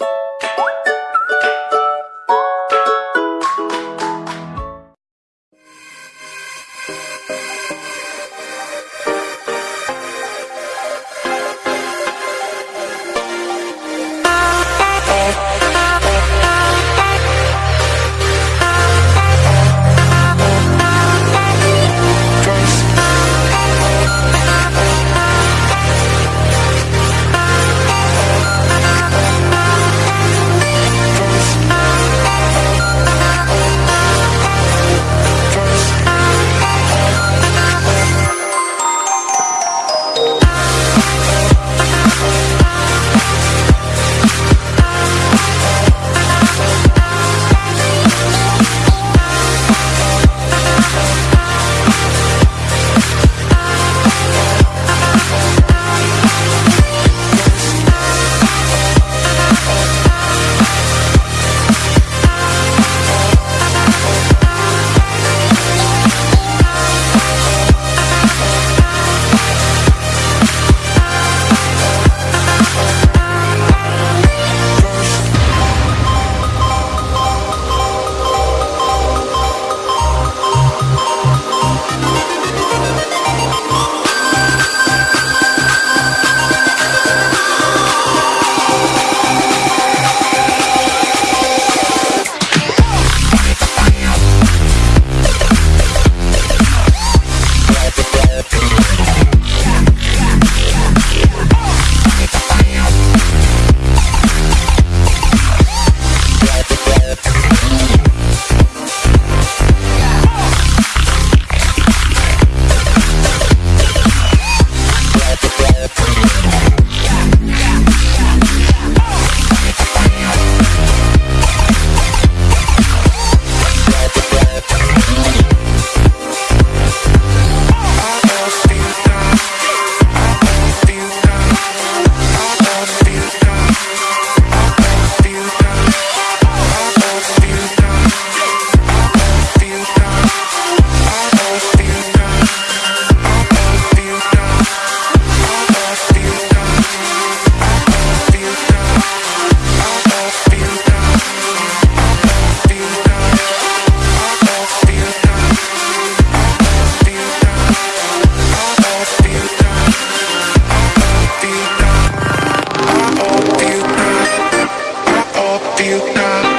you feel now.